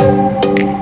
Música